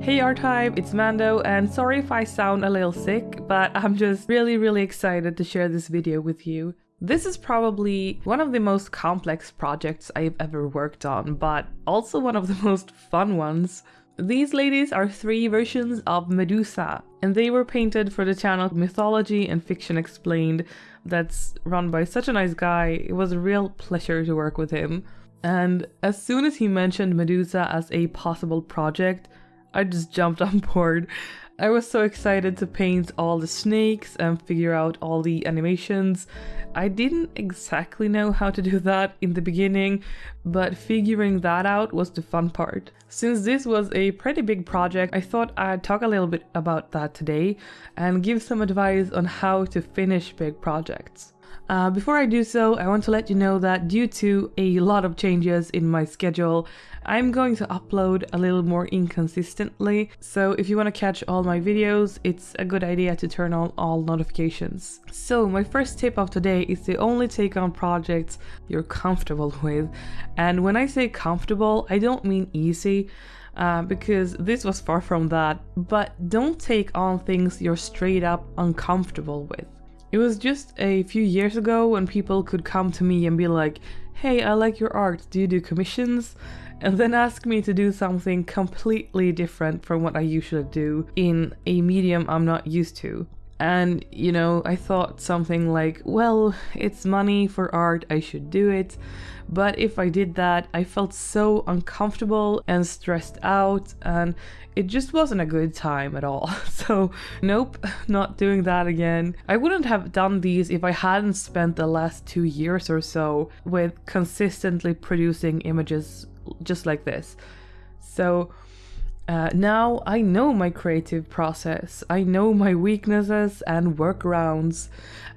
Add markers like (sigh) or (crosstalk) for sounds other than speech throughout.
Hey R-Type, it's Mando and sorry if I sound a little sick, but I'm just really really excited to share this video with you. This is probably one of the most complex projects I've ever worked on, but also one of the (laughs) most fun ones. These ladies are three versions of Medusa, and they were painted for the channel Mythology and Fiction Explained that's run by such a nice guy. It was a real pleasure to work with him. And as soon as he mentioned Medusa as a possible project, I just jumped (laughs) on board. I was so excited to paint all the snakes and figure out all the animations. I didn't exactly know how to do (laughs) that in the beginning, but figuring that out was the fun part. Since this was a pretty big project, I thought I'd talk a little bit about that today and give some advice on how to finish big projects. Uh, before I do so, I want to let you know that due to a lot of changes in my schedule, I'm going to upload a little more inconsistently. So if you want to catch all my videos, it's a good idea to turn on all notifications. So my first tip of today is to only take on projects you're comfortable (laughs) with. And when I say comfortable, I don't mean easy. Uh, because this was far from that, but don't take on things you're straight up uncomfortable with. It was just a few years ago when people could come to me and be like, hey, I like your art, do you do commissions? And then ask me to do something completely different from what I usually do in a medium I'm not used to. And, you know, I thought something like, well, it's money for art, I should do it. But if I did that, I felt so uncomfortable and stressed out, and it just wasn't a good time at all. (laughs) So, nope, not doing that again. I wouldn't have done these if I hadn't spent the last two years or so with consistently producing images just like this. So, uh, now I know my creative process, I know my weaknesses and workarounds,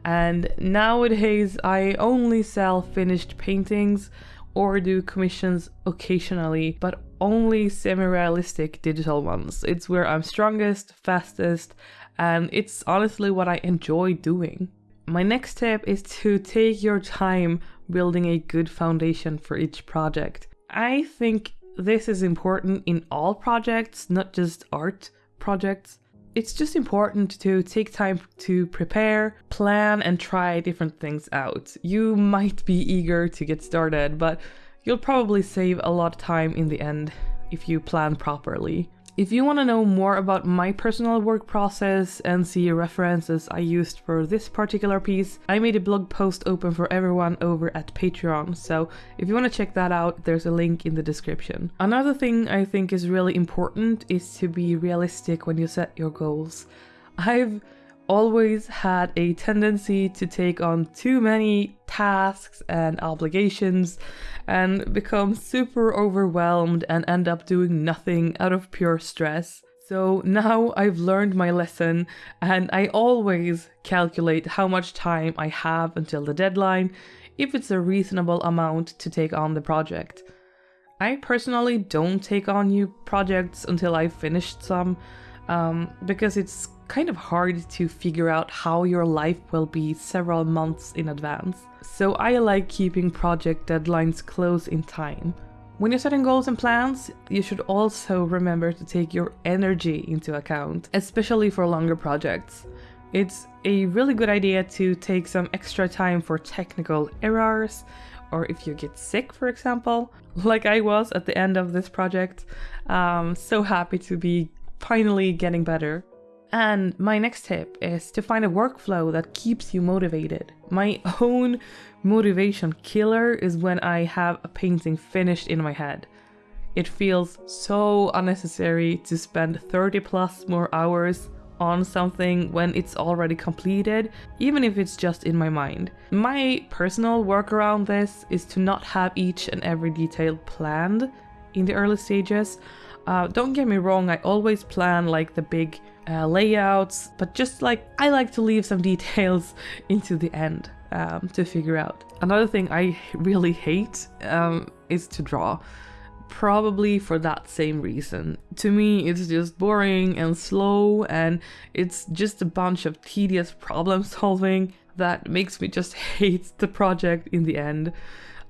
and nowadays I only sell finished paintings or do commissions occasionally, but only semi-realistic digital ones. It's where I'm strongest, fastest, and it's honestly what I enjoy doing. My next tip is to take your time building a good foundation for each project. I think this is important in all projects, not just art projects. It's just important to take time to prepare, plan, and try different things out. You might be eager to get started, but you'll probably save a lot of time in the end if you plan properly. If you want to know more about my personal work process and see references I used for this particular piece, I made a blog post open for everyone over at Patreon, so if you want to check that out, there's a link in the description. Another thing I think is really important is to be realistic when you set your goals. I've always had a tendency to take on too many tasks and obligations and become super overwhelmed and end up doing nothing out of pure stress. So now I've learned my lesson and I always calculate how much time I have until the deadline if it's a reasonable amount to take on the project. I personally don't take on new projects until I've finished some um, because it's kind of hard to figure out how your life will be several months in advance. So I like keeping project deadlines close in time. When you're setting goals and plans, you should also remember to take your energy into account, especially for longer projects. It's a really good idea to take some extra time for technical errors, or if you get sick, for example, (laughs) like I was at the end of this project. Um, so happy to be finally getting better. And my next tip is to find a workflow that keeps you motivated. My own motivation killer is when I have a painting finished in my head. It feels so unnecessary to spend 30 plus more hours on something when it's already completed, even if it's just in my mind. My personal work around this is to not have each and every detail planned in the early stages. Uh, don't get me wrong, I always plan like the big uh, layouts, but just like I like to leave some (laughs) details into the end um, to figure out. Another thing I (laughs) really hate um, is to draw. Probably for that same reason. To me, it's just boring and slow, and it's just a bunch of tedious problem (laughs) solving that makes me just hate the project in the end.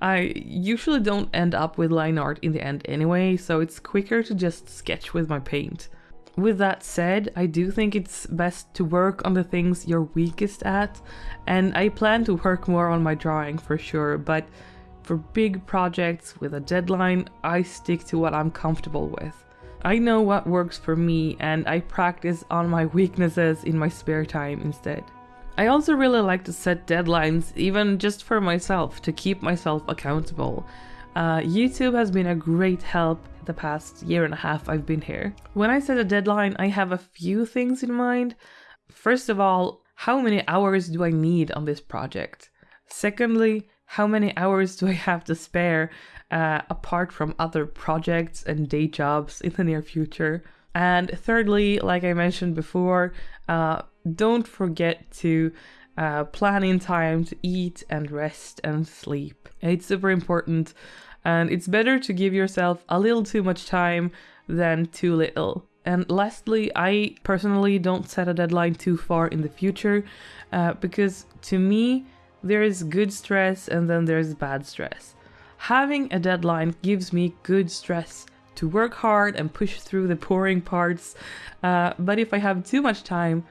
I usually don't end up with line art in the end anyway, so it's quicker to just sketch with my paint. With that said, I do think it's best to work on the things you're weakest at, and I plan to work more on my drawing for sure, but for big projects with a deadline, I stick to what I'm comfortable with. I know what works for me and I practice on my weaknesses in my spare time instead. I also really like to set deadlines, even just for myself, to keep myself accountable. Uh, YouTube has been a great help the past year and a half I've been here. When I set a deadline, I have a few things in mind. First of all, how many hours do I need on this project? Secondly, how many hours do I have to spare uh, apart from other projects and day jobs in the near future? And thirdly, like I mentioned before, uh, don't forget to uh, plan in time to eat and rest and sleep. It's super important, and it's better to give yourself a little too much time than too little. And lastly, I personally don't set a deadline too far in the future uh, because to me, there is good stress and then there's bad stress. Having a deadline gives me good stress to work hard and push through the pouring parts, uh, but if I have too much time,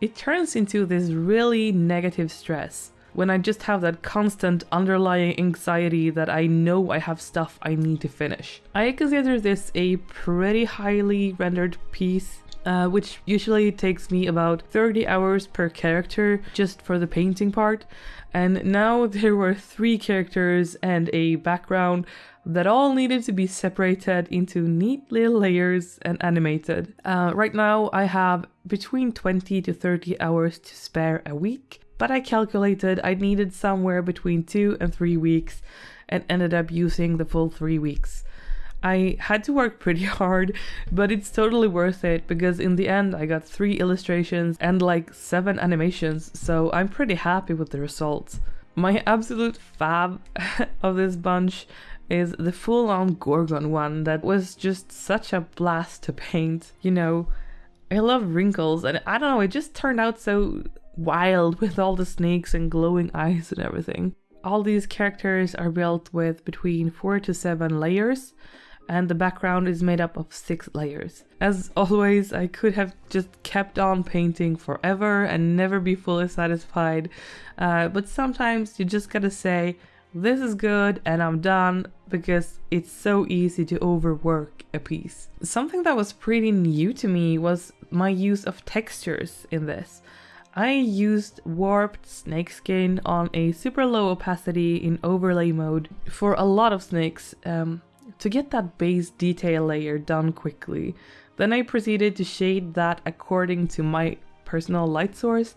it turns into this really negative stress when I just have that constant underlying anxiety that I know I have stuff I need to finish. I consider this a pretty highly rendered piece uh, which usually takes me about 30 hours per character just for the painting part. And now (laughs) there were three characters and a background that all needed to be separated into neat little layers and animated. Uh, right now I have between 20 to 30 hours to spare a week, but I calculated I needed somewhere between two and three weeks and ended up using the full three weeks. I had to work (laughs) pretty hard, but it's totally worth it because in the end I got three illustrations and like seven animations, so I'm pretty happy with the results. My absolute fab (laughs) of this bunch is the full-on Gorgon one that was just such a blast to paint. You know, I love wrinkles and I don't know, it just turned out so wild with all the snakes and glowing eyes and everything. All these characters are built with between 4 to 7 layers and the background is made up of six layers. As always, I could have just kept on painting forever and never be fully satisfied, uh, but sometimes you just gotta say, this is good and I'm done because it's so easy to overwork a piece. Something that was pretty new to me was my use of textures in this. I used warped snakeskin on a super low opacity in overlay mode for a lot of snakes. Um, to get that base detail layer done quickly. Then I proceeded to shade that according to my personal light source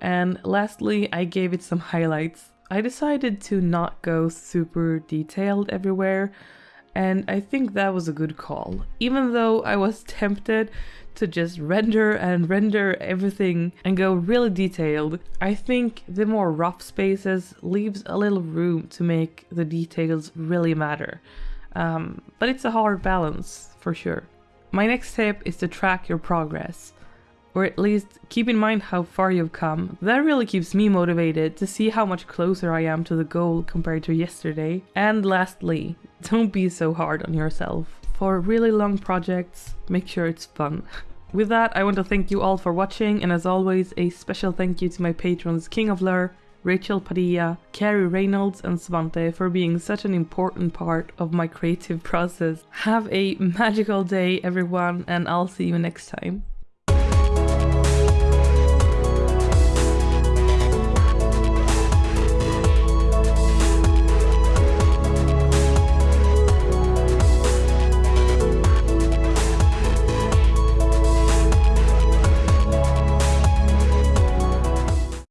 and lastly I gave it some highlights. I decided to not go super detailed everywhere and I think that was a good call. Even though I was (laughs) tempted to just render and render everything and go really detailed, I think the more rough spaces leaves a little room to make the details really matter. Um, but it's a hard balance for sure. My next tip is to track your progress, or at least keep in mind how far you've come. That really keeps me motivated to see how much closer I am to the goal compared to yesterday. And lastly, (laughs) don't be so hard on yourself. For really long projects, make sure it's fun. (laughs) With that, I want to thank you all for watching, and as always, a special thank you to my patrons King of Lur, Rachel Padilla, Carrie Reynolds and Svante for being such an important part of my creative (laughs) process. Have a magical day everyone and I'll see you next time.